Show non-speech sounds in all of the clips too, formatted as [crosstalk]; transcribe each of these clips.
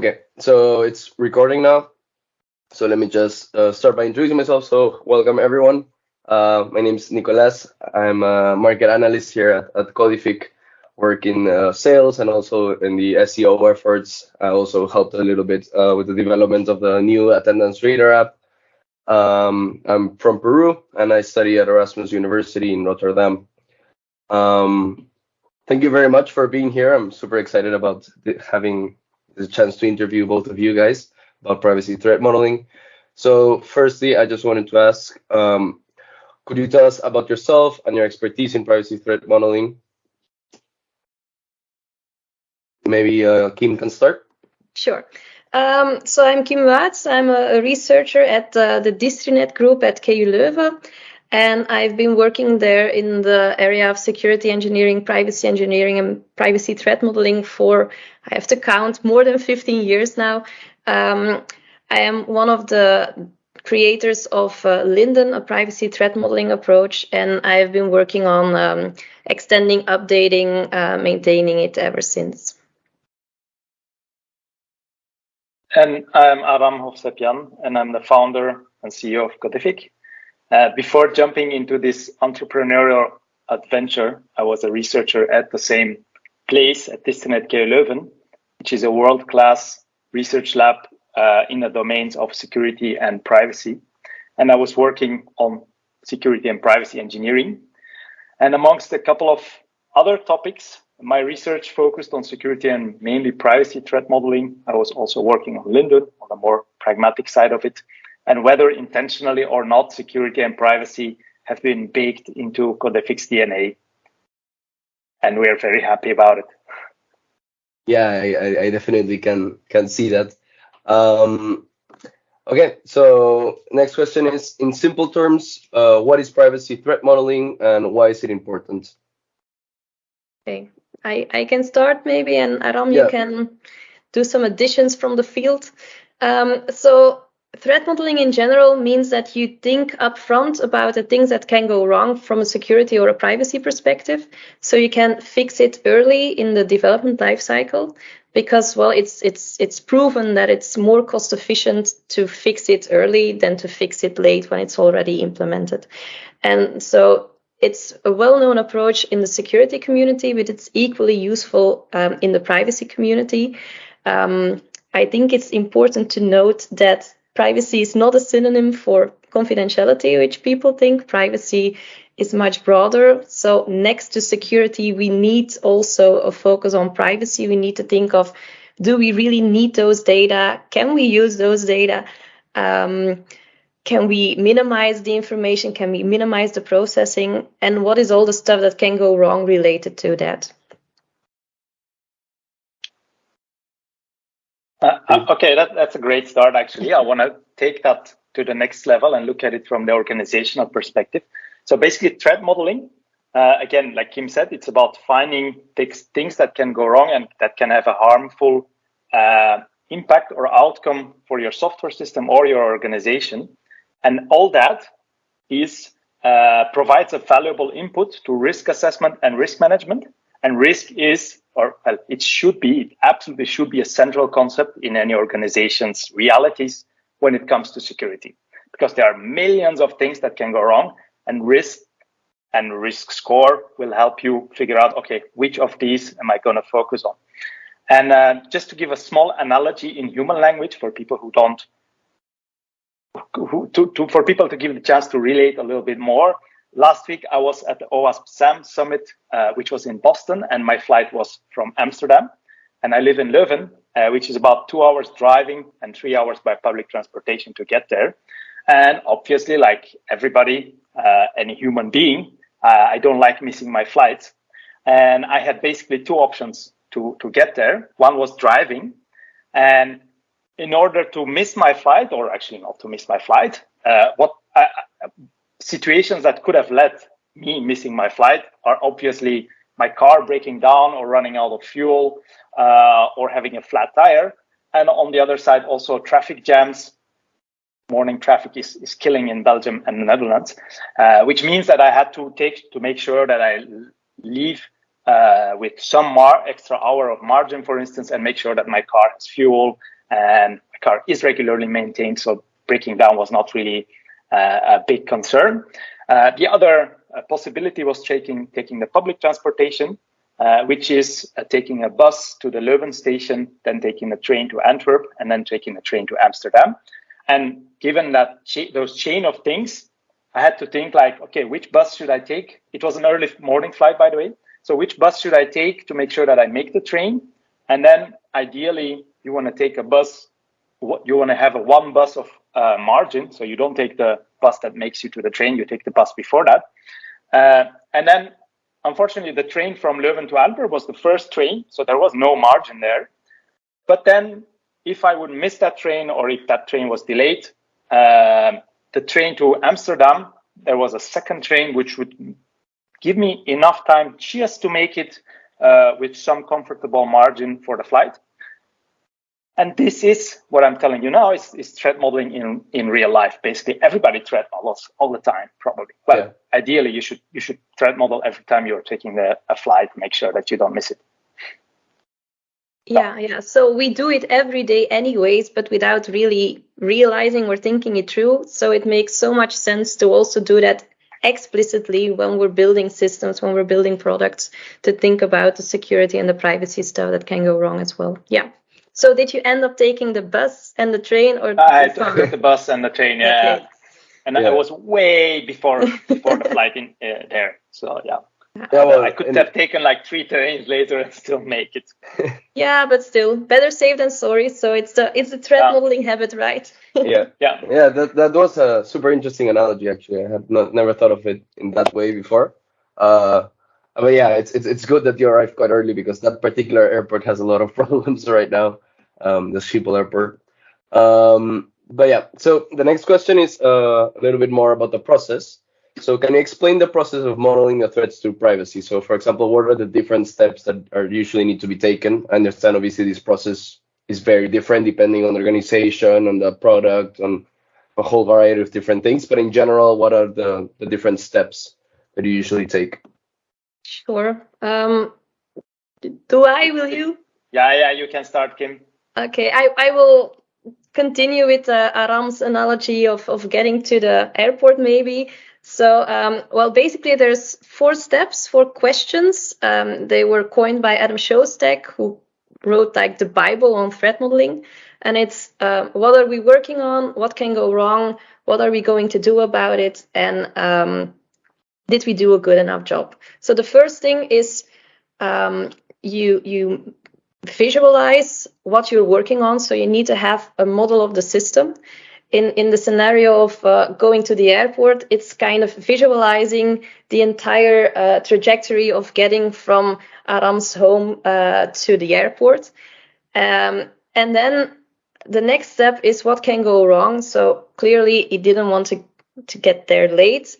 Okay, so it's recording now. So let me just uh, start by introducing myself. So welcome everyone. Uh, my name is Nicolas. I'm a market analyst here at, at Codific, work in uh, sales and also in the SEO efforts. I also helped a little bit uh, with the development of the new attendance reader app. Um, I'm from Peru and I study at Erasmus University in Rotterdam. Um, thank you very much for being here. I'm super excited about having the chance to interview both of you guys about privacy threat modeling. So firstly, I just wanted to ask, um, could you tell us about yourself and your expertise in privacy threat modeling? Maybe uh, Kim can start. Sure. Um, so I'm Kim Wuyts. I'm a, researcher at uh, the Distrinet group at KU Leuven. And I've been working there in the area of security engineering, privacy engineering, and privacy threat modeling for, I have to count, more than 15 years now. Um, I am one of the creators of uh, LINDDUN, a privacy threat modeling approach, and I've been working on um, extending, updating, uh, maintaining it ever since. And I'm Aram Hovsepyan, and I'm the founder and CEO of Codific. Uh, before jumping into this entrepreneurial adventure, I was a researcher at the same place at Distrinet KU Leuven, which is a world-class research lab uh, in the domains of security and privacy. And I was working on security and privacy engineering. And amongst a couple of other topics, my research focused on security and mainly privacy threat modeling. I was also working on LINDDUN on the more pragmatic side of it and whether intentionally or not, security and privacy have been baked into Codific's DNA. And we are very happy about it. Yeah, I, I definitely can can see that. Um, okay, so next question is, in simple terms, uh, what is privacy threat modeling and why is it important? Okay, I, I can start maybe, and Aram, yeah. you can do some additions from the field. Um, so Threat modeling in general means that you think upfront about the things that can go wrong from a security or a privacy perspective, so you can fix it early in the development lifecycle. Because well, it's it's it's proven that it's more cost efficient to fix it early than to fix it late when it's already implemented. And so it's a well-known approach in the security community, but it's equally useful um, in the privacy community. Um, I think it's important to note that privacy is not a synonym for confidentiality, which people think. Privacy is much broader. So next to security, we need also a focus on privacy. We need to think of, do we really need those data? Can we use those data? Um, can we minimize the information? Can we minimize the processing? And what is all the stuff that can go wrong related to that? Uh, uh, okay, that, that's a great start, actually. I want to take that to the next level and look at it from the organizational perspective. So basically, threat modeling, uh, again, like Kim said, it's about finding things that can go wrong and that can have a harmful uh, impact or outcome for your software system or your organization. And all that is uh, provides a valuable input to risk assessment and risk management. And risk is or well, it should be, it absolutely should be a central concept in any organization's realities when it comes to security, because there are millions of things that can go wrong and risk and risk score will help you figure out, okay, which of these am I going to focus on? And uh, just to give a small analogy in human language for people who don't, who, to, to, for people to give the chance to relate a little bit more, Last week, I was at the OWASP SAMM summit, uh, which was in Boston, and my flight was from Amsterdam. And I live in Leuven, uh, which is about two hours driving and three hours by public transportation to get there. And obviously, like everybody, uh, any human being, uh, I don't like missing my flights. And I had basically two options to, to get there. One was driving. And in order to miss my flight, or actually not to miss my flight, uh, what I, situations that could have led me missing my flight are obviously my car breaking down or running out of fuel uh, or having a flat tire. And on the other side, also traffic jams. Morning traffic is, is killing in Belgium and the Netherlands, uh, which means that I had to take to make sure that I leave uh, with some more extra hour of margin, for instance, and make sure that my car has fuel and my car is regularly maintained. So breaking down was not really a big concern. Uh, the other uh, possibility was taking taking the public transportation, uh, which is uh, taking a bus to the Leuven station, then taking a train to Antwerp, and then taking a train to Amsterdam. And given that cha those chain of things, I had to think like, okay, which bus should I take? It was an early morning flight, by the way. So which bus should I take to make sure that I make the train? And then ideally, you want to take a bus. What you want to have a one bus of uh, margin, so you don't take the bus that makes you to the train. You take the bus before that. Uh, and then, unfortunately, the train from Leuven to Antwerp was the first train, so there was no margin there. But then, if I would miss that train or if that train was delayed, uh, the train to Amsterdam, there was a second train which would give me enough time just to make it uh, with some comfortable margin for the flight. And this is what I'm telling you now is, is threat modeling in, in real life. Basically, everybody threat models all the time, probably. Well, yeah. ideally, you should you should threat model every time you're taking the, a flight. Make sure that you don't miss it. Yeah, yeah. So we do it every day, anyways, but without really realizing or thinking it through. So it makes so much sense to also do that explicitly when we're building systems, when we're building products, to think about the security and the privacy stuff that can go wrong as well. Yeah. So did you end up taking the bus and the train, or I took the bus and the train? Yeah, okay. and yeah. I was way before before the [laughs] flight in uh, there. So yeah. Yeah, well, I could have taken like three trains later and still make it. [laughs] yeah, but still, better safe than sorry. So it's the it's the threat yeah. modeling habit, right? [laughs] yeah, yeah, yeah. That that was a super interesting analogy. Actually, I had not never thought of it in that way before. Uh, but yeah, it's it's it's good that you arrived quite early because that particular airport has a lot of problems right now. Um, the Schiphol airport. Um, but yeah, so the next question is uh, a little bit more about the process. So can you explain the process of modeling the threats to privacy? So for example, what are the different steps that are usually need to be taken? I understand obviously this process is very different depending on the organization, on the product, on a whole variety of different things. But in general, what are the, the different steps that you usually take? Sure. Um, do I, will you? Yeah, yeah, you can start, Kim. Okay, I, I will continue with uh, Aram's analogy of, of getting to the airport maybe. So, um, well, basically, there's four steps, four questions. Um, they were coined by Adam Shostak, who wrote like the Bible on threat modeling. And it's uh, what are we working on? What can go wrong? What are we going to do about it? And um, did we do a good enough job? So the first thing is um, you you visualize what you're working on. So you need to have a model of the system in, in the scenario of uh, going to the airport, it's kind of visualizing the entire uh, trajectory of getting from Aram's home uh, to the airport. Um, and then the next step is what can go wrong. So clearly he didn't want to, to get there late.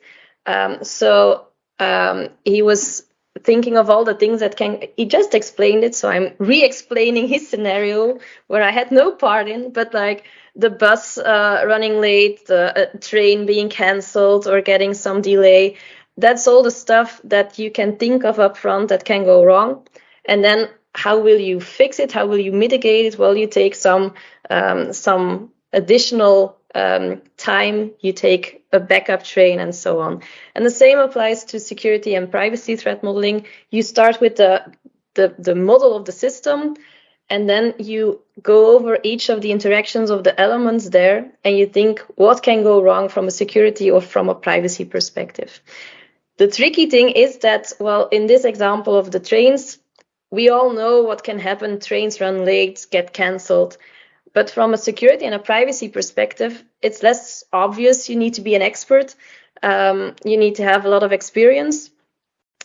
Um, so um, he was thinking of all the things that can he just explained it so i'm re-explaining his scenario where i had no part in but like the bus uh, running late, the uh, train being cancelled or getting some delay. That's all the stuff that you can think of up front that can go wrong. And then how will you fix it? How will you mitigate it? Well, you take some um, some additional um, time, you take a backup train and so on. And the same applies to security and privacy threat modeling. You start with the the, the model of the system and then you go over each of the interactions of the elements there and you think what can go wrong from a security or from a privacy perspective. The tricky thing is that, well, in this example of the trains, we all know what can happen. Trains run late, get cancelled. But from a security and a privacy perspective, it's less obvious. You need to be an expert. Um, you need to have a lot of experience.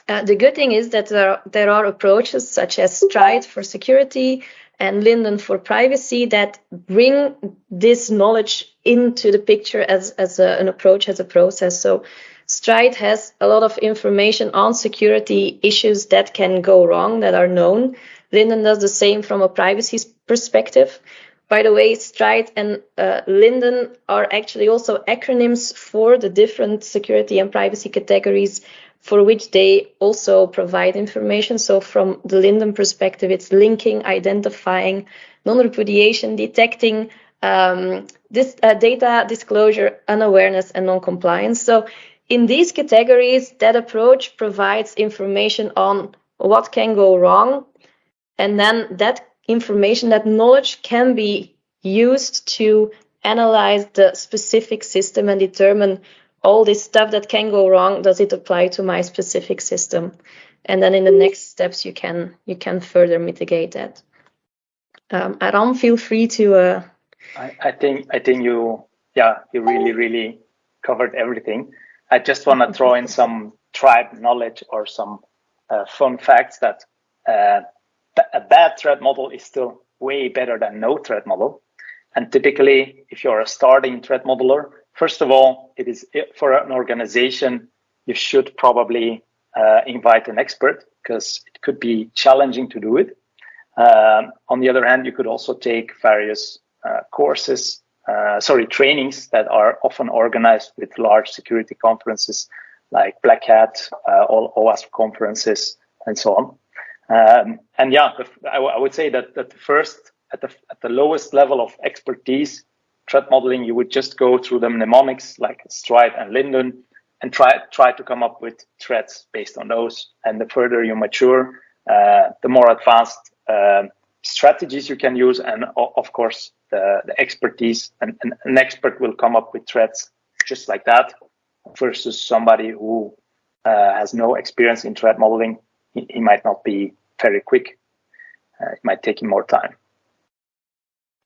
Uh, the good thing is that there are, there are approaches such as Stride for security and LINDDUN for privacy that bring this knowledge into the picture as, as a, an approach, as a process. So Stride has a lot of information on security issues that can go wrong, that are known. LINDDUN does the same from a privacy perspective. By the way, Stride and uh, LINDDUN are actually also acronyms for the different security and privacy categories for which they also provide information. So from the LINDDUN perspective, it's linking, identifying, non-repudiation, detecting, um, this uh, data disclosure, unawareness, and non-compliance. So in these categories, that approach provides information on what can go wrong, and then that information, that knowledge can be used to analyze the specific system and determine all this stuff that can go wrong does it apply to my specific system? And then in the next steps you can you can further mitigate that. Um, Aram, feel free to uh... I, I think i think you yeah you really really covered everything. I just want to throw in some tribe knowledge or some uh, fun facts that uh, a bad threat model is still way better than no threat model and typically if you're a starting threat modeler First of all, it is for an organization, you should probably uh, invite an expert because it could be challenging to do it. Um, on the other hand, you could also take various uh, courses, uh, sorry, trainings that are often organized with large security conferences like Black Hat, uh, all OWASP conferences, and so on. Um, and yeah, I, would say that, that the first, at the, at the lowest level of expertise, threat modeling, you would just go through the mnemonics like Stride and LINDDUN and try try to come up with threats based on those. And the further you mature, uh, the more advanced uh, strategies you can use, and of course the, the expertise. And, and, an expert will come up with threats just like that, versus somebody who uh, has no experience in threat modeling. He, might not be very quick. Uh, it might take him more time.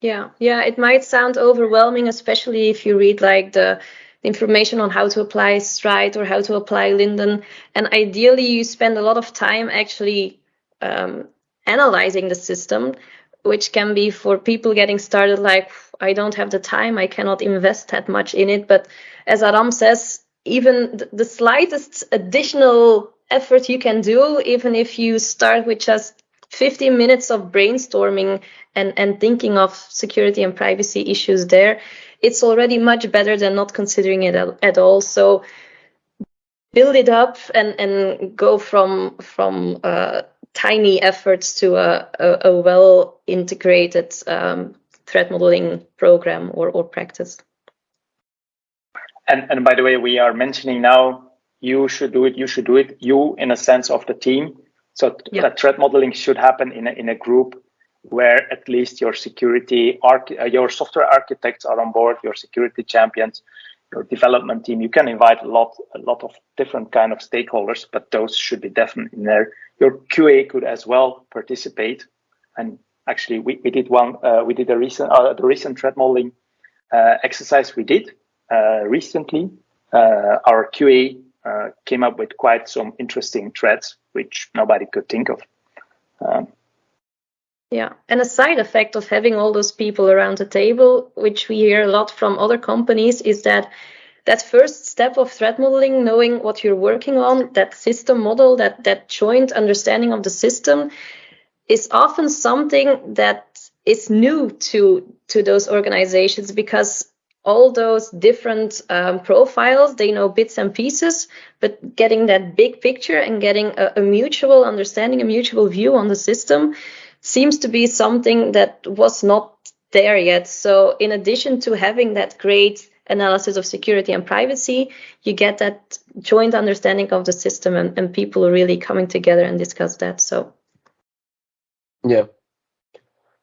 Yeah, yeah, it might sound overwhelming, especially if you read like the information on how to apply Stride or how to apply LINDDUN. And ideally, you spend a lot of time actually um, analyzing the system, which can be for people getting started like, I don't have the time, I cannot invest that much in it. But as Aram says, even the slightest additional effort you can do, even if you start with just 15 minutes of brainstorming and, and thinking of security and privacy issues there, it's already much better than not considering it at all. So build it up and, and go from from uh, tiny efforts to a, a, a well integrated um, threat modeling program or, or practice. And, and by the way, we are mentioning now you should do it, you should do it, you in a sense of the team so yeah. that threat modeling should happen in a, in a group where at least your security, arch- uh, your software architects are on board, your security champions, your development team. You can invite a lot, a lot of different kind of stakeholders, but those should be definitely in there. Your QA could as well participate. And actually, we, we did one, uh, we did a recent, uh, the recent threat modeling uh, exercise we did uh, recently. Uh, our QA uh, came up with quite some interesting threads which nobody could think of. Um, yeah, and a side effect of having all those people around the table, which we hear a lot from other companies, is that that first step of threat modeling, knowing what you're working on, that system model, that that joint understanding of the system, is often something that is new to to those organizations because all those different um, profiles they know bits and pieces but getting that big picture and getting a, a, mutual understanding a mutual view on the system seems to be something that was not there yet. So in addition to having that great analysis of security and privacy you get that joint understanding of the system and, and people really coming together and discuss that so. Yeah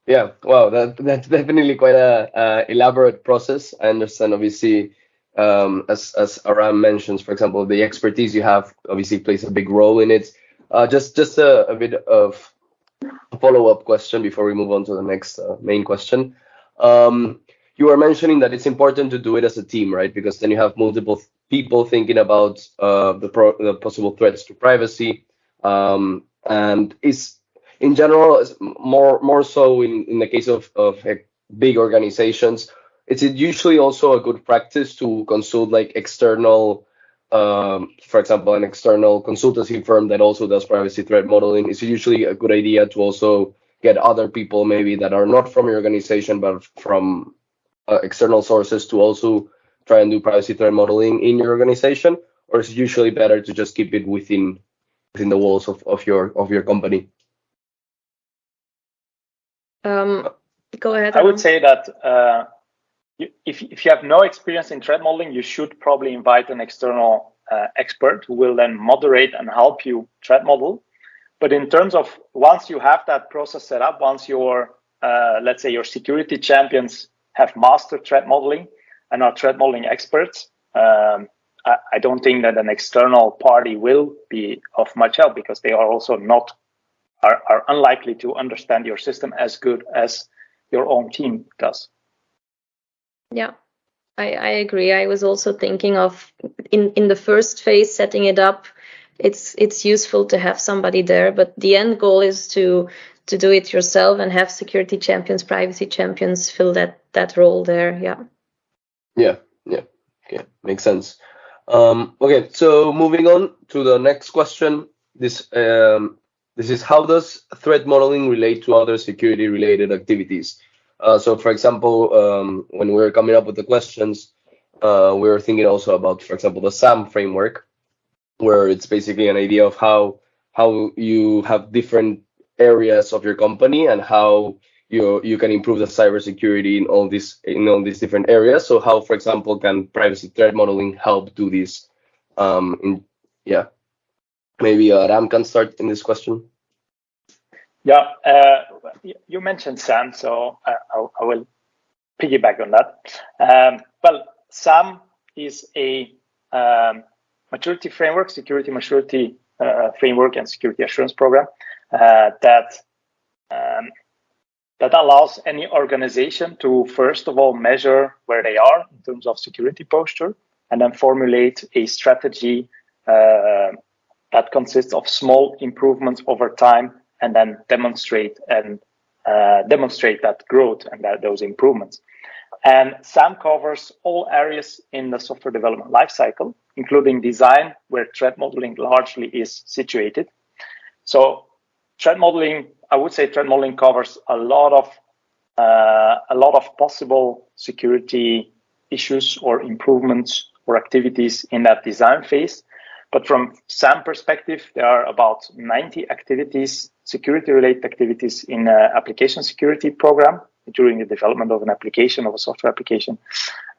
yeah, wow, that that's [laughs] definitely quite a, a elaborate process. I understand, obviously, um, as as Aram mentions, for example, the expertise you have obviously plays a big role in it. Uh, just just a, a bit of follow up question before we move on to the next uh, main question. Um, you were mentioning that it's important to do it as a team, right? Because then you have multiple people thinking about uh, the, pro- the possible threats to privacy. Um, and is in general, more more so in, in the case of, of big organizations, it's usually also a good practice to consult like external, um, for example, an external consultancy firm that also does privacy threat modeling. It's usually a good idea to also get other people maybe that are not from your organization but from uh, external sources to also try and do privacy threat modeling in your organization or is it usually better to just keep it within within the walls of, of your of your company? Um, go ahead. I would say that uh, you, if if you have no experience in threat modeling, you should probably invite an external uh, expert who will then moderate and help you threat model. But in terms of once you have that process set up, once your uh, let's say your security champions have mastered threat modeling and are threat modeling experts, um, I, I, don't think that an external party will be of much help because they are also not are, are unlikely to understand your system as good as your own team does. Yeah. I, I agree. I was also thinking of in, in the first phase setting it up it's it's useful to have somebody there but the end goal is to to do it yourself and have security champions privacy champions fill that that role there yeah yeah yeah okay makes sense um, okay so moving on to the next question this um, this is how does threat modeling relate to other security related activities uh, so for example um, when we we're coming up with the questions uh, we were thinking also about for example the SAMM framework where it's basically an idea of how how you have different areas of your company and how you you can improve the cybersecurity in all these in all these different areas. So how, for example, can privacy threat modeling help do this? Um, in, yeah, maybe uh, Ram can start in this question. Yeah, uh, you mentioned SAMM, so I, I, will piggyback on that. Um, well, SAMM is a um, maturity framework, security maturity uh, framework, and security assurance program uh, that um, that allows any organization to first of all measure where they are in terms of security posture, and then formulate a strategy uh, that consists of small improvements over time, and then demonstrate and uh, demonstrate that growth and that those improvements. And SAMM covers all areas in the software development lifecycle, including design, where threat modeling largely is situated. So threat modeling, I would say threat modeling covers a lot of uh, a lot of possible security issues or improvements or activities in that design phase. But from SAMM perspective, there are about 90 activities, security related activities in application security program during the development of an application, of a software application.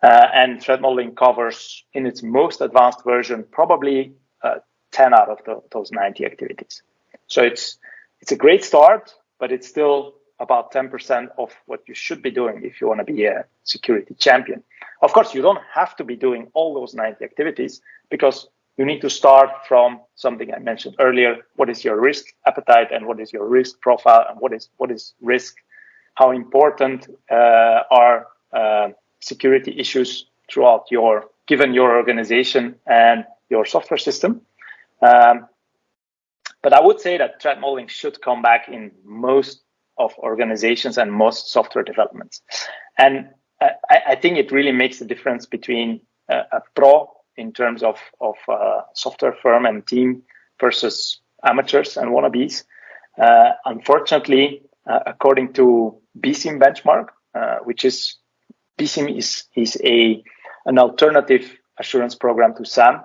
Uh, and threat modeling covers, in its most advanced version, probably uh, 10 out of the, those 90 activities. So it's it's a great start, but it's still about 10% of what you should be doing if you want to be a security champion. Of course, you don't have to be doing all those 90 activities because you need to start from something I mentioned earlier. What is your risk appetite and what is your risk profile and what is what is risk how important uh, are uh, security issues throughout your given your organization and your software system. Um, but I would say that threat modeling should come back in most of organizations and most software developments. And I, I think it really makes a difference between a, a pro in terms of, of uh, software firm and team versus amateurs and wannabes. Uh, unfortunately, uh, according to BSIMM benchmark, uh, which is BSIMM is is a an alternative assurance program to SAMM.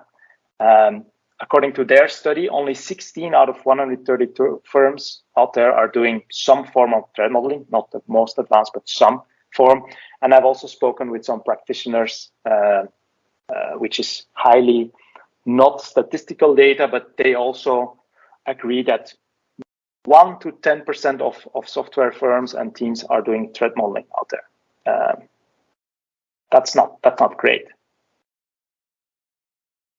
Um, according to their study, only 16 out of 132 firms out there are doing some form of threat modeling, not the most advanced, but some form. And I've also spoken with some practitioners, uh, which is highly not statistical data, but they also agree that one to 10% of, of software firms and teams are doing threat modeling out there. Um, that's not that's not great.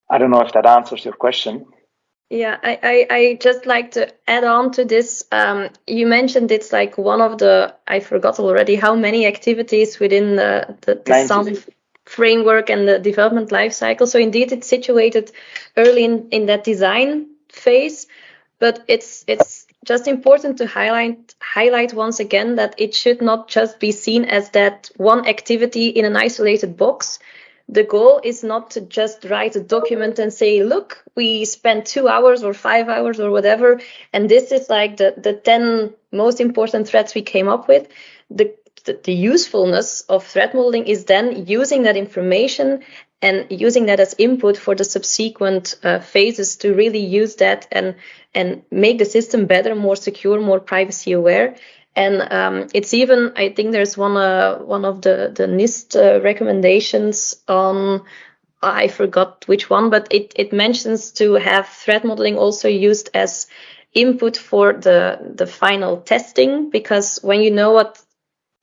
I don't know if that answers your question. Yeah, I, I, I just like to add on to this. Um, you mentioned it's like one of the I forgot already how many activities within the the, the SAMM framework and the development life cycle. So indeed, it's situated early in, in that design phase, but it's it's just important to highlight highlight once again that it should not just be seen as that one activity in an isolated box. The goal is not to just write a document and say, look, we spent two hours or five hours or whatever, and this is like the, the 10 most important threats we came up with. The, the, usefulness of threat modeling is then using that information and using that as input for the subsequent uh, phases to really use that and and make the system better, more secure, more privacy aware. And um, it's even, I think there's one uh, one of the the NIST uh, recommendations on I forgot which one, but it, it mentions to have threat modeling also used as input for the, the final testing, because when you know what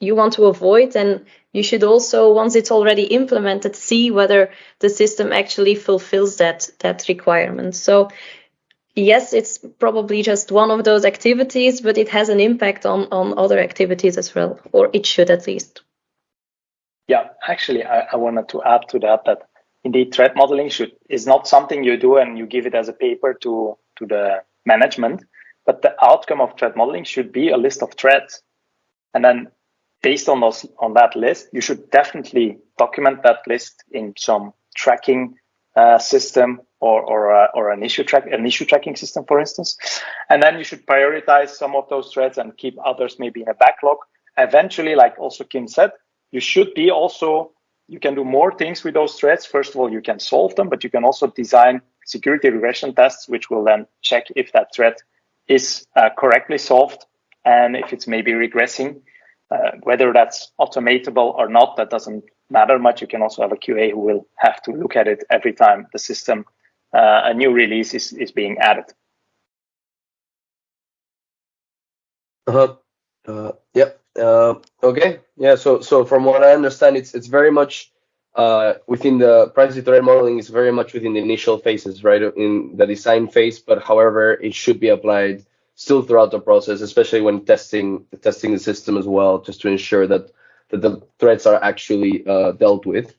you want to avoid, and you should also, once it's already implemented, see whether the system actually fulfills that, that requirement. So yes, it's probably just one of those activities, but it has an impact on, on other activities as well, or it should at least. Yeah, actually, I, I wanted to add to that that indeed threat modeling should is not something you do and you give it as a paper to to the management but the outcome of threat modeling should be a list of threats and then based on those on that list you should definitely document that list in some tracking uh, system or or, uh, or an issue track an issue tracking system for instance and then you should prioritize some of those threats and keep others maybe in a backlog eventually like also kim said you should be also you can do more things with those threats. First of all, you can solve them, but you can also design security regression tests, which will then check if that threat is uh, correctly solved and if it's maybe regressing. Uh, whether that's automatable or not, that doesn't matter much. You can also have a QA who will have to look at it every time the system, uh, a new release is, is being added. Uh-huh. Uh, yep. Uh, okay. Yeah. So so from what I understand, it's it's very much uh, within the privacy threat modeling is very much within the initial phases, right, in the design phase. But however, it should be applied still throughout the process, especially when testing testing the system as well, just to ensure that that the threats are actually uh, dealt with.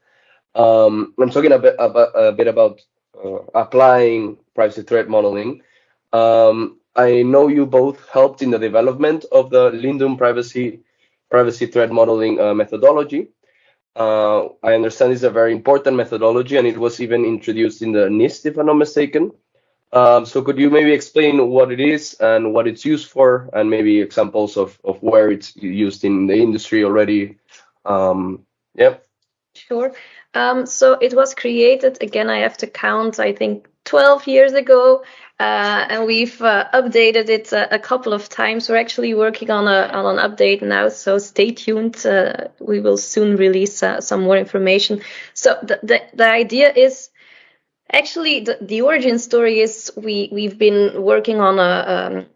Um, I'm talking a bit about, a bit about uh, applying privacy threat modeling. Um, I know you both helped in the development of the LINDDUN privacy privacy threat modeling uh, methodology. Uh, I understand it's a very important methodology, and it was even introduced in the NIST, if I'm not mistaken. Um, so could you maybe explain what it is and what it's used for, and maybe examples of, of where it's used in the industry already? Um, yeah. Sure. Um, so it was created, again, I have to count, I think 12 years ago uh, and we've uh, updated it a, a, couple of times. We're actually working on, a, on an update now, so stay tuned. Uh, we will soon release uh, some more information. So the, the, the idea is actually the, the, origin story is we we've been working on a, um,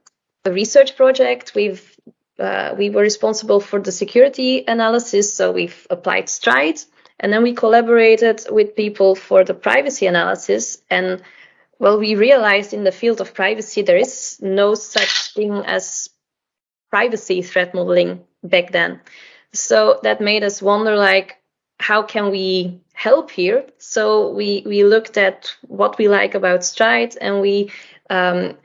a research project. We've uh, we were responsible for the security analysis, so we've applied Stride, and then we collaborated with people for the privacy analysis and well, we realized in the field of privacy there is no such thing as privacy threat modeling back then. So that made us wonder like how can we help here? So we we looked at what we like about Stride and we um,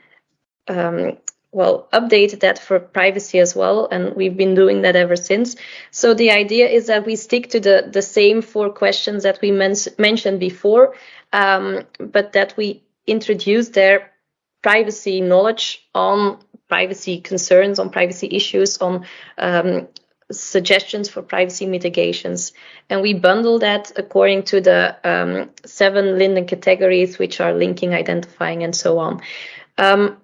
um, well updated that for privacy as well and we've been doing that ever since so the idea is that we stick to the the same four questions that we men mentioned before um, but that we introduce their privacy knowledge on privacy concerns, on privacy issues, on um, suggestions for privacy mitigations. And we bundle that according to the um, seven LINDDUN categories, which are linking, identifying, and so on. Um,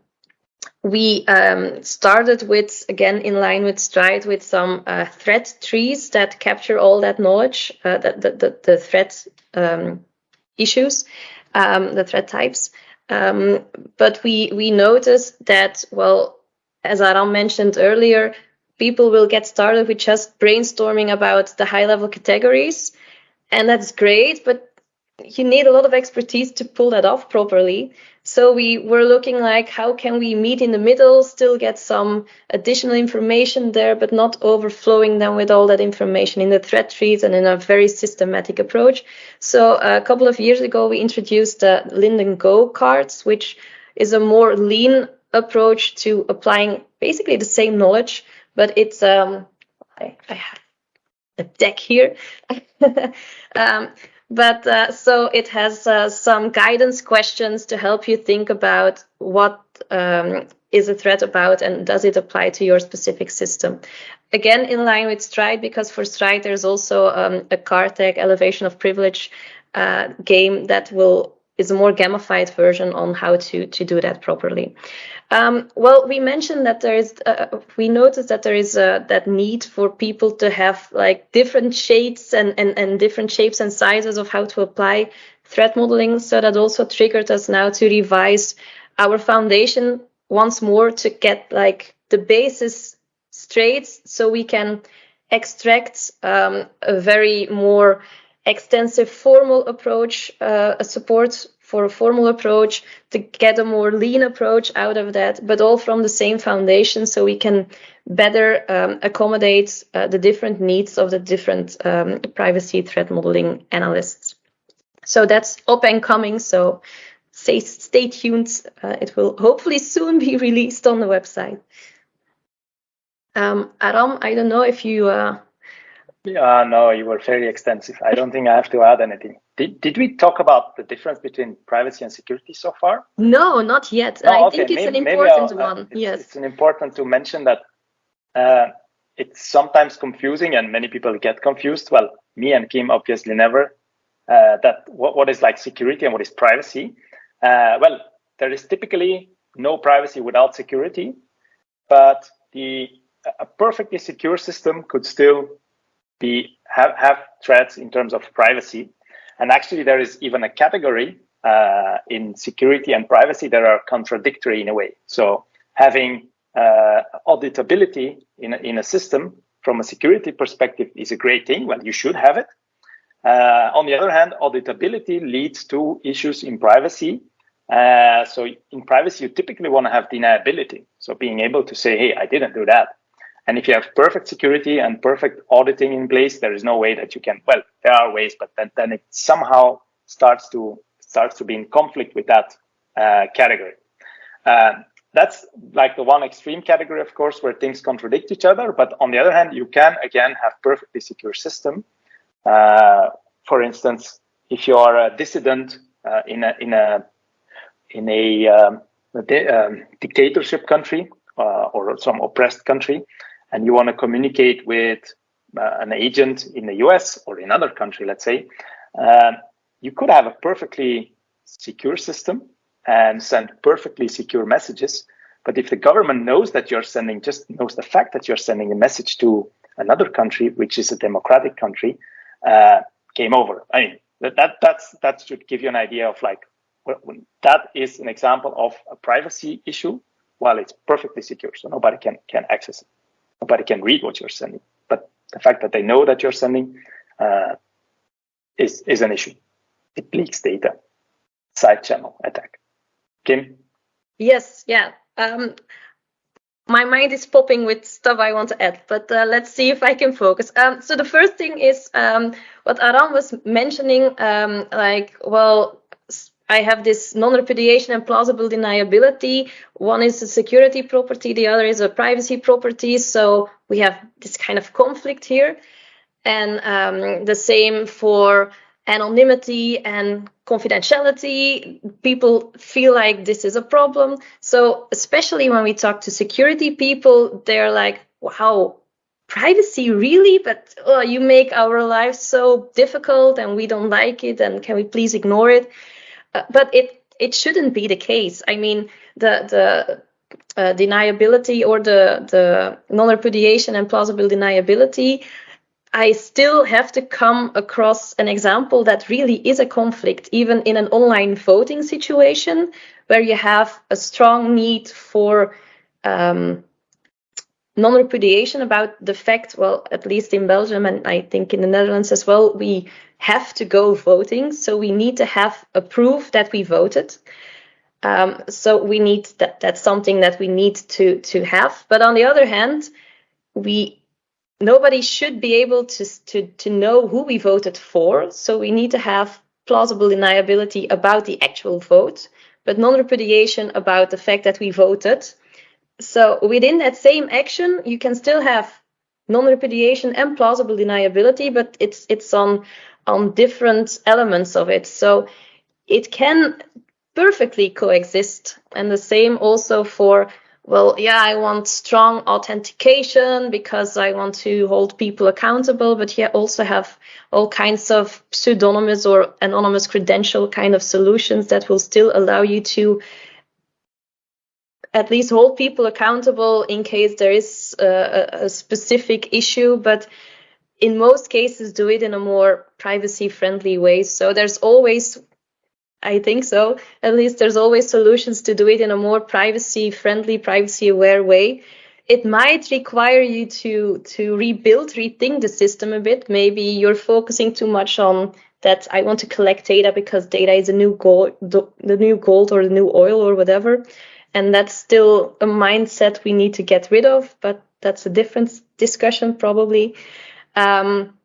we um, started with, again, in line with Stride, with some uh, threat trees that capture all that knowledge, uh, the, the, the, threat um, issues um, the threat types. Um, but we we noticed that well, as Aram mentioned earlier, people will get started with just brainstorming about the high level categories, and that's great. But you need a lot of expertise to pull that off properly. So we were looking like how can we meet in the middle, still get some additional information there, but not overflowing them with all that information in the threat trees and in a very systematic approach. So a couple of years ago, we introduced the LINDDUN Go cards, which is a more lean approach to applying basically the same knowledge, but it's um, I, I have a deck here. [laughs] um, but uh, so it has uh, some guidance questions to help you think about what um, is a threat about and does it apply to your specific system. Again, in line with Stride, because for Stride there's also um, a CARTEG elevation of privilege uh, game that will is a more gamified version on how to to do that properly. Um, well, we mentioned that there is, uh, we noticed that there is uh, that need for people to have like different shades and, and, and different shapes and sizes of how to apply threat modeling. So that also triggered us now to revise our foundation once more to get like the basis straight so we can extract um, a very more extensive formal approach, uh, a support for a formal approach to get a more lean approach out of that, but all from the same foundation so we can better um, accommodate uh, the different needs of the different um, privacy threat modeling analysts. So that's up and coming. So stay, stay tuned. Uh, it will hopefully soon be [laughs] released on the website. Um, Aram, I don't know if you. Uh... Yeah, no, you were very extensive. I don't think I have to add anything. Did, did we talk about the difference between privacy and security so far? No, not yet. No, I okay. think it's maybe, an important uh, one. It's, yes. It's an important to mention that uh, it's sometimes confusing and many people get confused. Well, me and Kim obviously never. Uh, that what, what is like security and what is privacy? Uh, well, there is typically no privacy without security, but the a perfectly secure system could still be have, have threats in terms of privacy. And actually, there is even a category uh, in security and privacy that are contradictory in a way. So having uh, auditability in a, in a system from a security perspective is a great thing. Well, you should have it. Uh, on the other hand, auditability leads to issues in privacy. Uh, so in privacy, you typically want to have deniability. So being able to say, hey, I didn't do that. And if you have perfect security and perfect auditing in place, there is no way that you can. Well, there are ways, but then, then it somehow starts to starts to be in conflict with that uh, category. Uh, that's like the one extreme category, of course, where things contradict each other. But on the other hand, you can again have perfectly secure system. Uh, for instance, if you are a dissident uh, in a in a in a, um, a um, dictatorship country uh, or some oppressed country, and you want to communicate with uh, an agent in the US or in another country, let's say, uh, you could have a perfectly secure system and send perfectly secure messages. But if the government knows that you're sending, just knows the fact that you're sending a message to another country, which is a democratic country, uh, over. I mean, that, that that's that should give you an idea of like that is an example of a privacy issue while it's perfectly secure, so nobody can can access it. Nobody can read what you're sending, but the fact that they know that you're sending uh, is is an issue. It leaks data. Side channel attack. Kim. Yes. Yeah. Um, my mind is popping with stuff I want to add, but uh, let's see if I can focus. Um, so the first thing is um, what Aram was mentioning, um, like, well, I have this non-repudiation and plausible deniability. One is a security property, the other is a privacy property. So we have this kind of conflict here. And um, the same for anonymity and confidentiality. People feel like this is a problem. So especially when we talk to security people, they're like, wow, privacy really? But oh, you make our lives so difficult and we don't like it. And can we please ignore it? Uh, but it it shouldn't be the case. I mean, the the uh, deniability or the the non-repudiation and plausible deniability. I still have to come across an example that really is a conflict, even in an online voting situation where you have a strong need for um, non-repudiation about the fact, well, at least in Belgium and I think in the Netherlands as well, we have to go voting. So we need to have a proof that we voted. Um, so we need that. That's something that we need to to have. But on the other hand, we nobody should be able to to to know who we voted for. So we need to have plausible deniability about the actual vote, but non-repudiation about the fact that we voted. So within that same action, you can still have non-repudiation and plausible deniability, but it's it's on on different elements of it. So it can perfectly coexist. And the same also for well, yeah, I want strong authentication because I want to hold people accountable, but yeah, also have all kinds of pseudonymous or anonymous credential kind of solutions that will still allow you to at least hold people accountable in case there is a, a specific issue, but in most cases do it in a more privacy friendly ways. So there's always I think so. At least there's always solutions to do it in a more privacy friendly, privacy aware way. It might require you to to rebuild, rethink the system a bit. Maybe you're focusing too much on that I want to collect data because data is a new gold, the new gold or the new oil or whatever. And that's still a mindset we need to get rid of, but that's a different discussion probably. Um,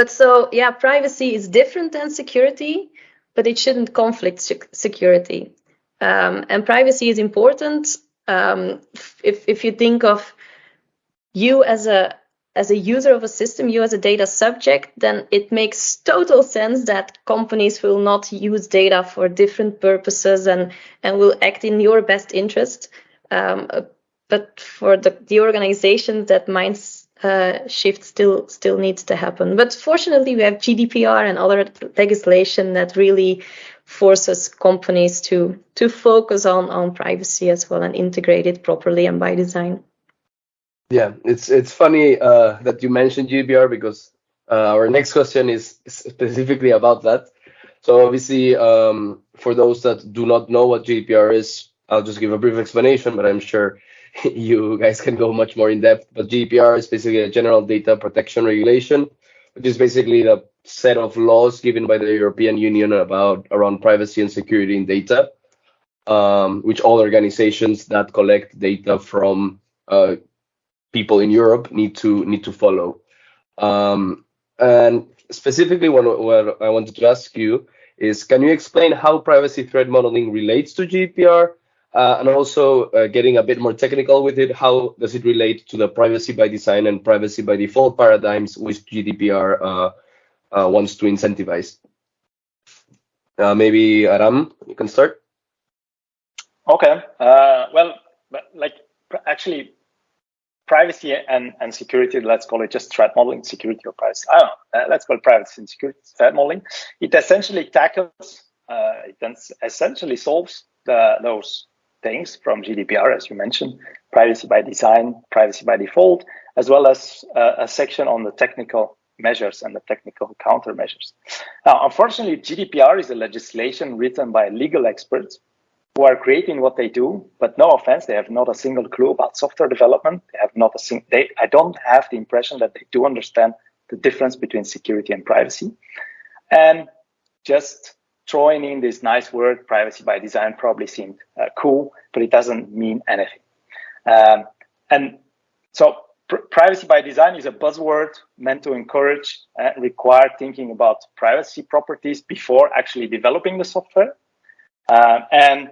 but so yeah, privacy is different than security but it shouldn't conflict security. Um, and privacy is important. Um, if if you think of you as a as a user of a system, you as a data subject, then it makes total sense that companies will not use data for different purposes and and will act in your best interest. Um, but for the, the organizations that minds uh, shift still still needs to happen. But fortunately, we have GDPR and other legislation that really forces companies to to focus on on privacy as well and integrate it properly and by design. Yeah, it's it's funny uh, that you mentioned GDPR because uh, our next question is specifically about that. So obviously, um, for those that do not know what GDPR is, I'll just give a brief explanation, but I'm sure [laughs] you guys can go much more in depth. But GDPR is basically a general data protection regulation, which is basically the set of laws given by the European Union about around privacy and security in data, um, which all organizations that collect data from uh, people in Europe need to need to follow. Um, and specifically, what, what I wanted to ask you is, can you explain how privacy threat modeling relates to GDPR? Uh, and also uh, getting a bit more technical with it, how does it relate to the privacy by design and privacy by default paradigms which GDPR uh, uh, wants to incentivize? Uh, maybe Aram, you can start. Okay. Uh, well, like actually, privacy and, and security, let's call it just threat modeling, security or privacy. I don't know. let's call it privacy and security threat modeling. It essentially tackles, it essentially solves the, those things from GDPR, as you mentioned, privacy by design, privacy by default, as well as uh, a section on the technical measures and the technical countermeasures. Now, unfortunately, GDPR is a legislation written by legal experts who are creating what they do, but no offense, they have not a single clue about software development. They have not a single, they, I don't have the impression that they do understand the difference between security and privacy. And just throwing in this nice word, privacy by design, probably seemed uh, cool, but it doesn't mean anything. Um, and so pr privacy by design is a buzzword meant to encourage and uh, require thinking about privacy properties before actually developing the software. Uh, and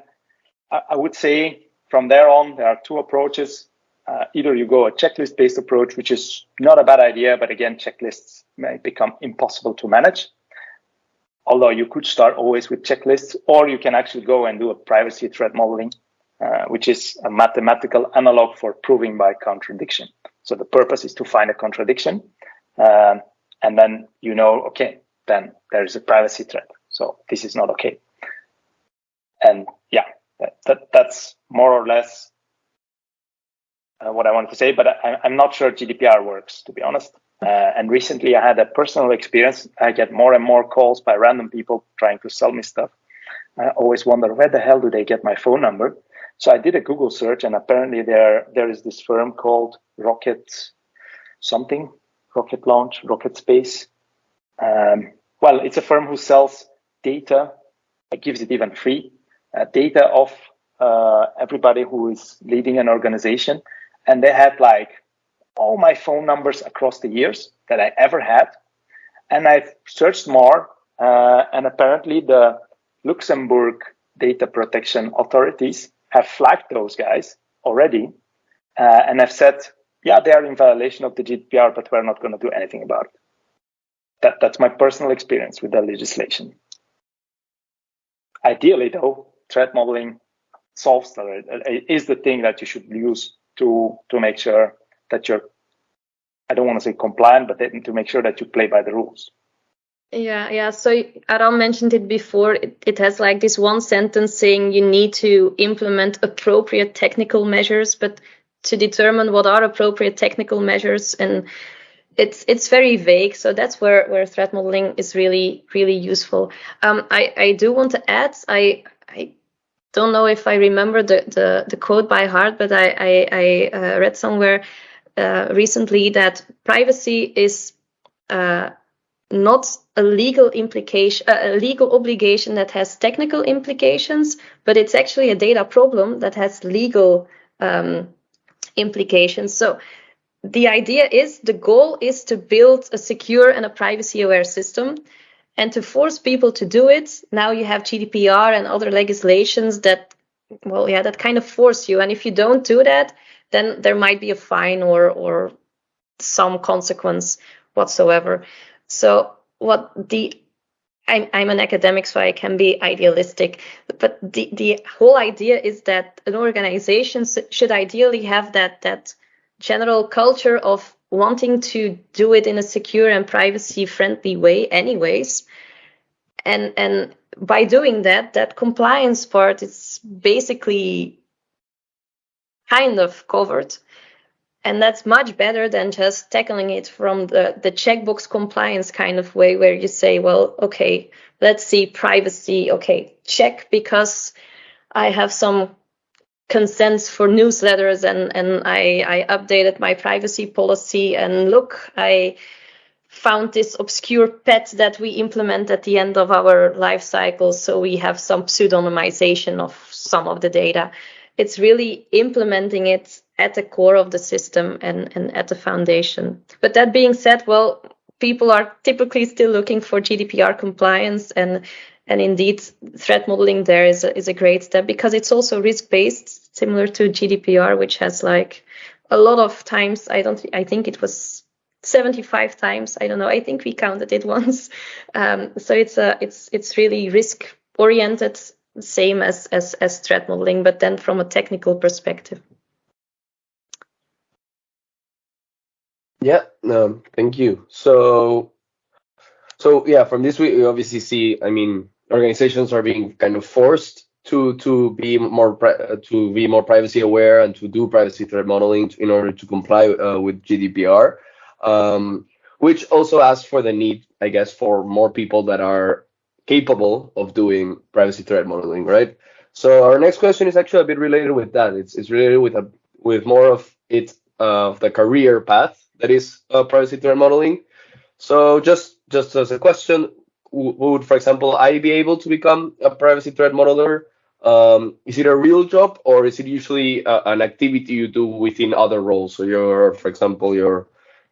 I, I, would say from there on, there are two approaches. Uh, either you go a checklist based approach, which is not a bad idea, but again, checklists may become impossible to manage although you could start always with checklists, or you can actually go and do a privacy threat modeling, uh, which is a mathematical analog for proving by contradiction. So the purpose is to find a contradiction, um, and then you know, okay, then there is a privacy threat. So this is not okay. And yeah, that, that that's more or less uh, what I wanted to say, but I, I'm not sure GDPR works, to be honest. Uh, and recently I had a personal experience. I get more and more calls by random people trying to sell me stuff. I always wonder where the hell do they get my phone number? So I did a Google search and apparently there, there is this firm called Rocket something, Rocket Launch, Rocket Space. Um, well, it's a firm who sells data, it gives it even free, uh, data of uh, everybody who is leading an organization. And they had like all my phone numbers across the years that I ever had. And I've searched more, uh, and apparently the Luxembourg data protection authorities have flagged those guys already uh, and have said, yeah, they are in violation of the GDPR, but we're not going to do anything about it. That, that's my personal experience with the legislation. Ideally, though, threat modeling solves that is the thing that you should use to to make sure that you're I don't want to say compliant, but to make sure that you play by the rules. Yeah, yeah. So Aram mentioned it before. It, it has like this one sentence saying you need to implement appropriate technical measures, but to determine what are appropriate technical measures and it's it's very vague so that's where where threat modeling is really really useful um, i i do want to add i i don't know if i remember the the, the quote by heart but i i, I uh, read somewhere uh, recently that privacy is uh, not a legal implication, uh, a legal obligation that has technical implications, but it's actually a data problem that has legal um, implications. So the idea is the goal is to build a secure and a privacy aware system. And to force people to do it, now you have GDPR and other legislations that, well, yeah, that kind of force you. And if you don't do that, then there might be a fine or or some consequence whatsoever. So what the I'm, I'm an academic, so I can be idealistic, but the, the whole idea is that an organization should ideally have that that general culture of wanting to do it in a secure and privacy friendly way anyways and and by doing that that compliance part is basically kind of covered and that's much better than just tackling it from the, the checkbox compliance kind of way where you say, well, okay, let's see privacy. Okay, check because I have some consents for newsletters and, and I, I updated my privacy policy and look, I found this obscure pet that we implement at the end of our life cycle. So we have some pseudonymization of some of the data. It's really implementing it at the core of the system and, and at the foundation. But that being said, well, people are typically still looking for GDPR compliance and and indeed threat modeling there is a, is a great step because it's also risk based similar to GDPR which has like a lot of times I don't I think it was 75 times I don't know I think we counted it [laughs] once um, so it's a it's it's really risk oriented same as as as threat modeling but then from a technical perspective Yeah, um, thank you. So, so yeah, from this we, we obviously see. I mean, organizations are being kind of forced to to be more to be more privacy aware and to do privacy threat modeling in order to comply uh, with GDPR, um, which also asks for the need, I guess, for more people that are capable of doing privacy threat modeling, right? So our next question is actually a bit related with that. It's it's related with a with more of it of uh, the career path that is uh, privacy threat modeling. So just just as a question, would for example I be able to become a privacy threat modeler? Um, is it a real job or is it usually uh, an activity you do within other roles? So you're, for example, you're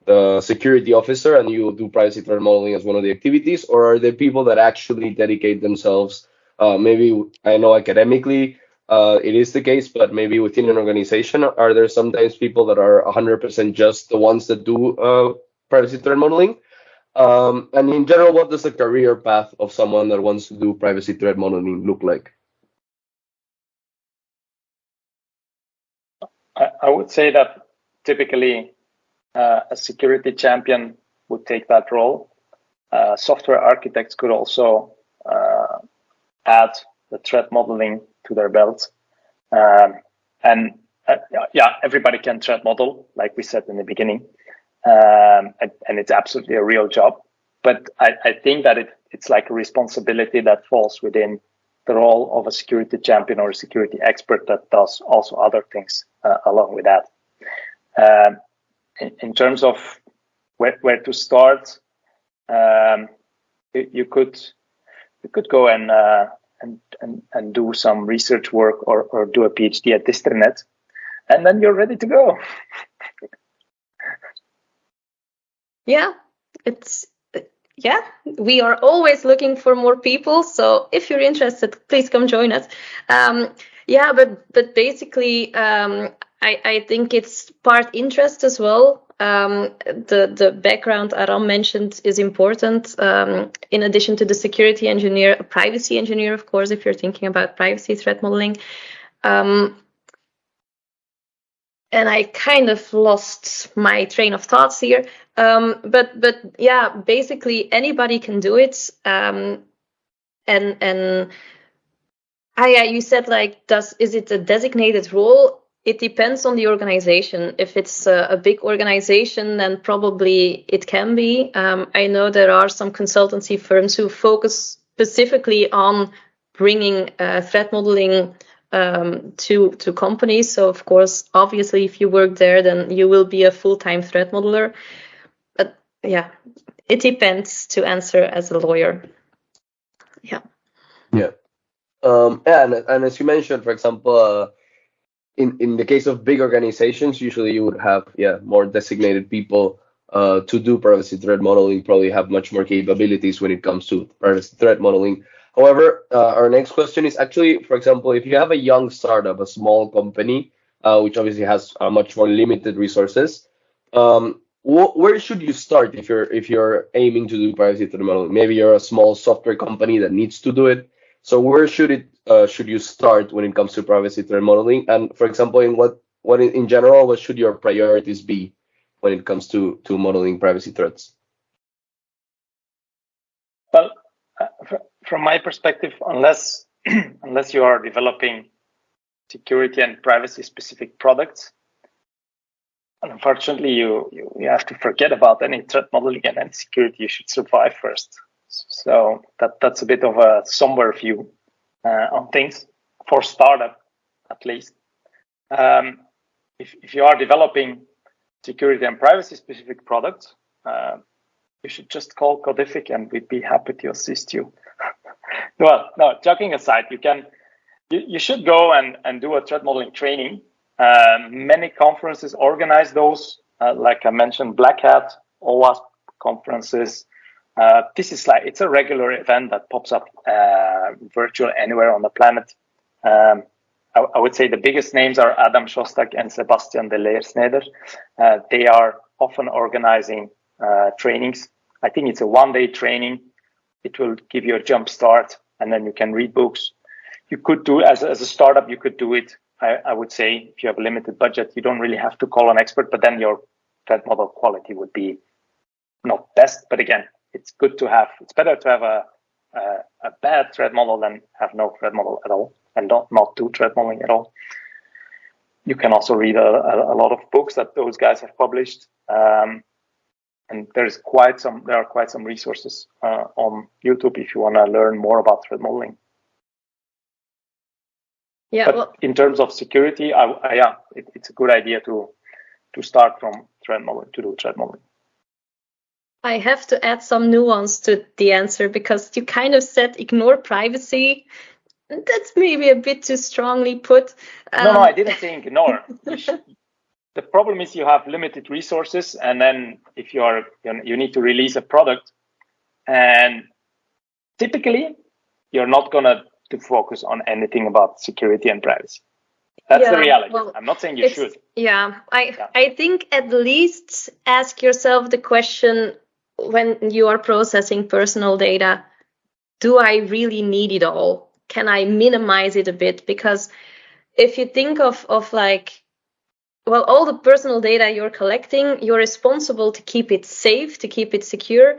the security officer and you do privacy threat modeling as one of the activities, or are there people that actually dedicate themselves? Uh, maybe I know academically uh, it is the case, but maybe within an organization, are there sometimes people that are 100% just the ones that do uh, privacy threat modeling? Um, and in general, what does the career path of someone that wants to do privacy threat modeling look like? I, I would say that typically uh, a security champion would take that role. Uh, software architects could also uh, add the threat modeling to their belts. Um, and uh, yeah, everybody can threat model, like we said in the beginning, um, and, and, it's absolutely a real job. But I, I think that it, it's like a responsibility that falls within the role of a security champion or a security expert that does also other things uh, along with that. Um, in, terms of where, where to start, um, you, you, could you could go and uh, and, and, and do some research work or, or do a PhD at DistriNet, and then you're ready to go. [laughs] yeah, it's yeah, we are always looking for more people. So if you're interested, please come join us. Um, yeah, but but basically, um, I I think it's part interest as well um, the the background Aram mentioned is important. Um, in addition to the security engineer, a privacy engineer, of course, if you're thinking about privacy threat modeling. Um, and I kind of lost my train of thoughts here. Um, but but yeah, basically anybody can do it. Um, and and ah, yeah, you said like, does is it a designated role? It depends on the organization. If it's a, a big organization, then probably it can be. Um, I know there are some consultancy firms who focus specifically on bringing uh, threat modeling um, to to companies. So of course, obviously, if you work there, then you will be a full-time threat modeler. But yeah, it depends to answer as a lawyer. Yeah. Yeah. Um, and, and as you mentioned, for example, uh, in in the case of big organizations, usually you would have yeah more designated people uh, to do privacy threat modeling. Probably have much more capabilities when it comes to privacy threat modeling. However, uh, our next question is actually, for example, if you have a young startup, a small company, uh, which obviously has uh, much more limited resources, um, wh- where should you start if you're if you're aiming to do privacy threat modeling? Maybe you're a small software company that needs to do it. So where should it uh, should you start when it comes to privacy threat modeling? And for example, in what what in, general, what should your priorities be when it comes to to modeling privacy threats? Well, uh, from my perspective, unless [clears throat] unless you are developing security and privacy specific products, unfortunately, you, you, you have to forget about any threat modeling and any security. You should survive first. So that that's a bit of a somber view uh, on things for startup, at least. Um, if if you are developing security and privacy specific products, uh, you should just call Codific and we'd be happy to assist you. [laughs] well, no, joking aside, you can, you, you should go and, and do a threat modeling training. Um, many conferences organize those, uh, like I mentioned, Black Hat, OWASP conferences. Uh, this is like, it's a regular event that pops up uh, virtual anywhere on the planet. Um, I, I, would say the biggest names are Adam Shostack and Sebastien Deleersnyder. Uh, they are often organizing uh, trainings. I think it's a one day training. It will give you a jump start and then you can read books. You could do as, as a startup, you could do it. I, I would say if you have a limited budget, you don't really have to call an expert, but then your threat model quality would be not best. But again, it's good to have, it's better to have a, a, a bad threat model than have no threat model at all and not, not do threat modeling at all. You can also read a, a, a lot of books that those guys have published. Um, and there's quite some there are quite some resources uh, on YouTube if you want to learn more about threat modeling. Yeah. But well, in terms of security, I, I, yeah, it, it's a good idea to to start from threat modeling to do threat modeling. I have to add some nuance to the answer because you kind of said ignore privacy. That's maybe a bit too strongly put. Um, no, no, I didn't say ignore. [laughs] the problem is you have limited resources and then if you are you need to release a product and typically you're not going to to focus on anything about security and privacy that's yeah, the reality well, i'm not saying you should yeah i yeah. i think at least ask yourself the question when you are processing personal data do i really need it all can i minimize it a bit because if you think of of like well, all the personal data you're collecting, you're responsible to keep it safe, to keep it secure,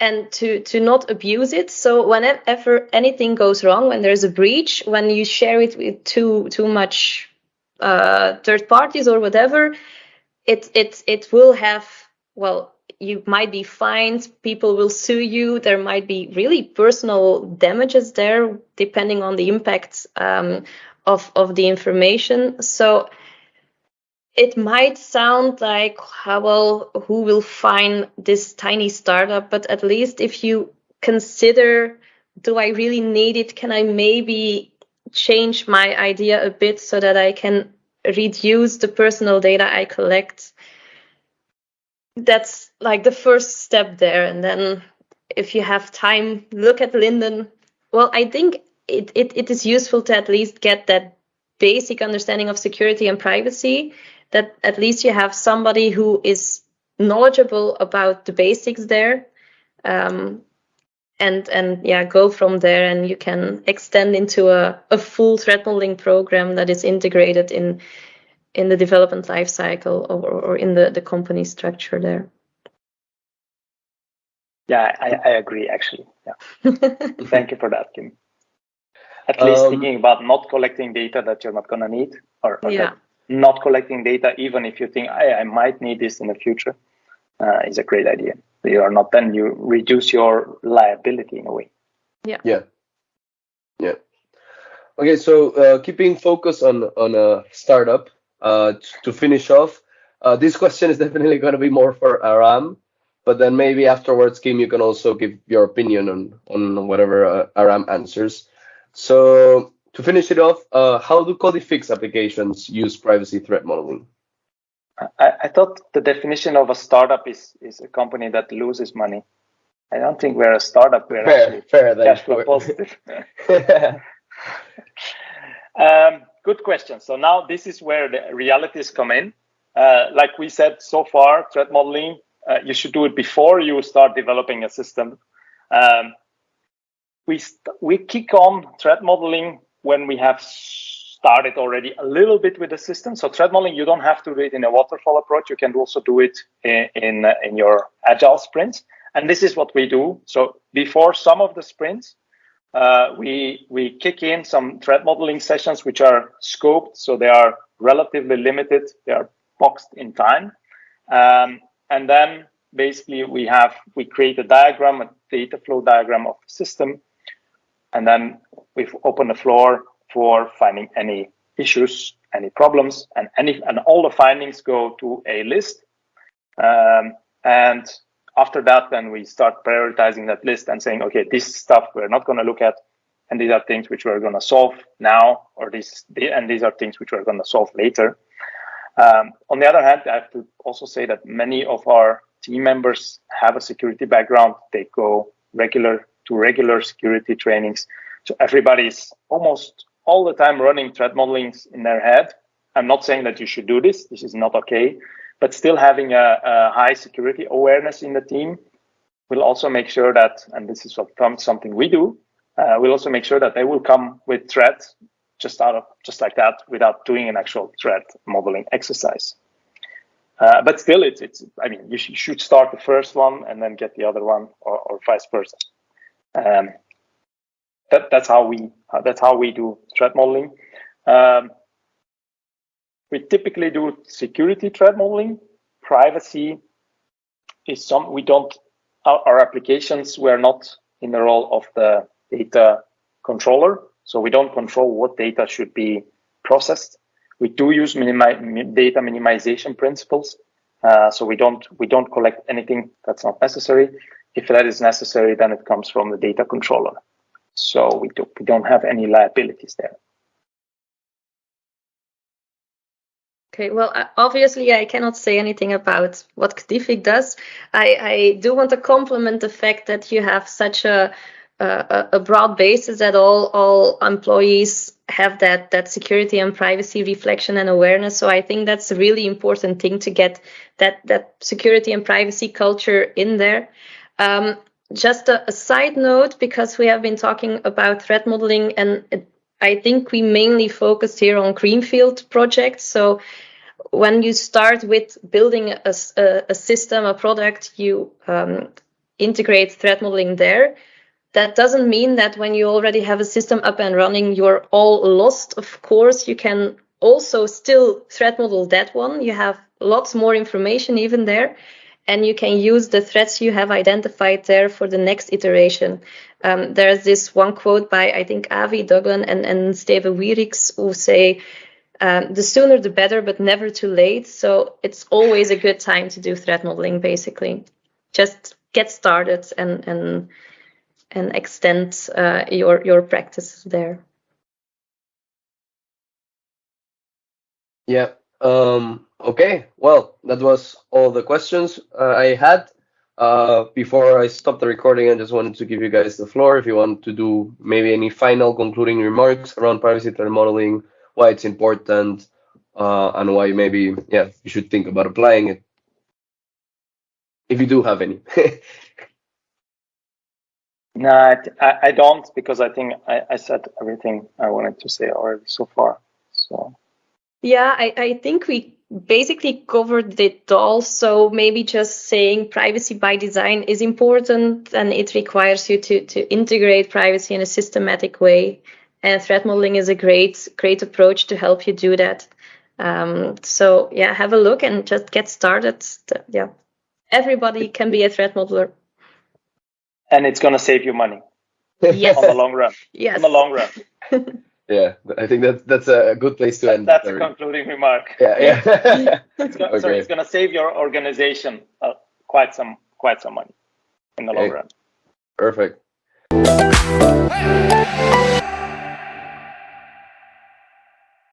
and to to not abuse it. So whenever anything goes wrong, when there's a breach, when you share it with too too much uh, third parties or whatever, it it it will have well. You might be fined. People will sue you. There might be really personal damages there, depending on the impact um, of of the information. So it might sound like how well who will find this tiny startup but at least if you consider do i really need it can i maybe change my idea a bit so that i can reduce the personal data i collect that's like the first step there and then if you have time look at LINDDUN well i think it, it, it is useful to at least get that basic understanding of security and privacy that at least you have somebody who is knowledgeable about the basics there. Um, and and yeah go from there and you can extend into a, a full threat modeling program that is integrated in in the development lifecycle or, or in the, the company structure there yeah i, I agree actually. Yeah. [laughs] Thank you for that kim. At least um, thinking about not collecting data that you're not going to need or, or yeah. not collecting data even if you think I, I might need this in the future uh, is a great idea. You are not then you reduce your liability in a way. Yeah. Yeah. Yeah. Okay so uh, keeping focus on on a startup uh, to finish off uh, this question is [laughs] definitely going to be more for aram but then maybe afterwards kim you can also give your opinion on on whatever uh, aram answers so to finish it off uh, how do Codific's applications use privacy threat modeling I, I thought the definition of a startup is is a company that loses money. I don't think we're a startup. We're fair, actually fair, cash flow positive. [laughs] [laughs] um, good question. So now this is where the realities come in. Uh, like we said so far, threat modeling, uh, you should do it before you start developing a system. Um, we we kick on threat modeling when we have started already a little bit with the system. So threat modeling, you don't have to do it in a waterfall approach. You can also do it in, in, in your agile sprints. And this is what we do. So before some of the sprints, uh, we, we kick in some threat modeling sessions, which are scoped. So they are relatively limited. They are boxed in time. Um, and then basically we have, we create a diagram, a data flow diagram of the system. And then we've opened the floor for finding any issues, any problems, and any and all the findings go to a list. Um, and after that, then we start prioritizing that list and saying, okay, this stuff we're not going to look at, and these are things which we're going to solve now, or this, and these are things which we're going to solve later. Um, on the other hand, I have to also say that many of our team members have a security background. They go regular to regular security trainings. So everybody's almost all the time running threat modelings in their head. I'm not saying that you should do this. This is not okay. But still having a, a high security awareness in the team will also make sure that, and this is something we do, uh, we'll also make sure that they will come with threats just out of just like that without doing an actual threat modeling exercise. Uh, but still, it's it's. I mean, you, sh should start the first one and then get the other one, or, or vice versa. Um, that, that's how we that's how we do threat modeling. Um, we typically do security threat modeling. Privacy is some we don't our, our applications were not in the role of the data controller, so we don't control what data should be processed. We do use minimi data minimization principles, uh, so we don't we don't collect anything that's not necessary. If that is necessary, then it comes from the data controller. So we, do, we don't have any liabilities there. Okay, well, obviously I cannot say anything about what Codific does. I, I do want to compliment the fact that you have such a, a, a broad basis that all, all employees have that, that security and privacy reflection and awareness. So I think that's a really important thing to get that, that security and privacy culture in there. Um, just a, a, side note, because we have been talking about threat modeling, and I think we mainly focused here on greenfield projects. So when you start with building a, a, a system, a product, you um, integrate threat modeling there. That doesn't mean that when you already have a system up and running, you're all lost. Of course, you can also still threat model that one. You have lots more information even there and you can use the threats you have identified there for the next iteration. Um, there's this one quote by, I think, Avi Douglen and, and Steven Wierckx who say, um, the sooner the better, but never too late. So it's always a good time to do threat modeling, basically. Just get started and, and, and extend uh, your, your practices there. Yeah. Um, Okay, well, that was all the questions uh, I had. Uh, before I stop the recording, I just wanted to give you guys the floor if you want to do maybe any final concluding remarks around privacy threat modeling, why it's important, uh, and why maybe, yeah, you should think about applying it. If you do have any. [laughs] No, I, I don't because I think I, I said everything I wanted to say already so far. So yeah, I, I think we basically covered it all. So maybe just saying privacy by design is important and it requires you to, to integrate privacy in a systematic way. And threat modeling is a great, great approach to help you do that. Um, so yeah, have a look and just get started. Yeah, everybody can be a threat modeler and it's going to save you money yes. [laughs] on the long run. Yes. On the long run. [laughs] yeah, I think that's that's a good place to that, end. That's a concluding remark. Yeah, yeah. [laughs] it's gonna, okay. So it's going to save your organization uh, quite some quite some money in the long run. Perfect.